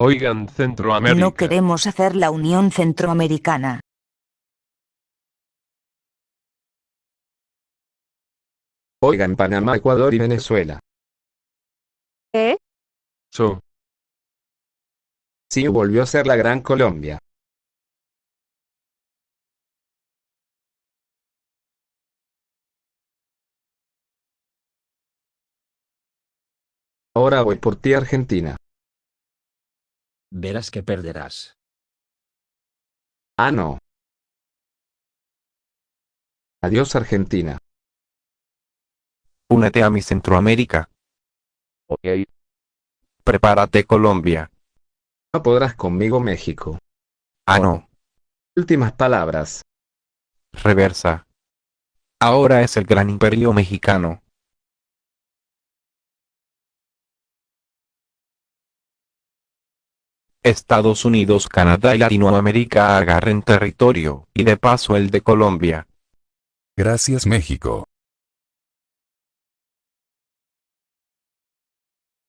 Oigan Centroamérica. No queremos hacer la Unión Centroamericana. Oigan Panamá, Ecuador y Venezuela. ¿Eh? So. Sí volvió a ser la Gran Colombia. Ahora voy por ti Argentina. Verás que perderás. Ah no. Adiós Argentina. Únete a mi Centroamérica. Ok. Prepárate Colombia. No podrás conmigo México. Ah no. Últimas palabras. Reversa. Ahora es el gran imperio mexicano. Estados Unidos, Canadá y Latinoamérica agarren territorio, y de paso el de Colombia. Gracias México.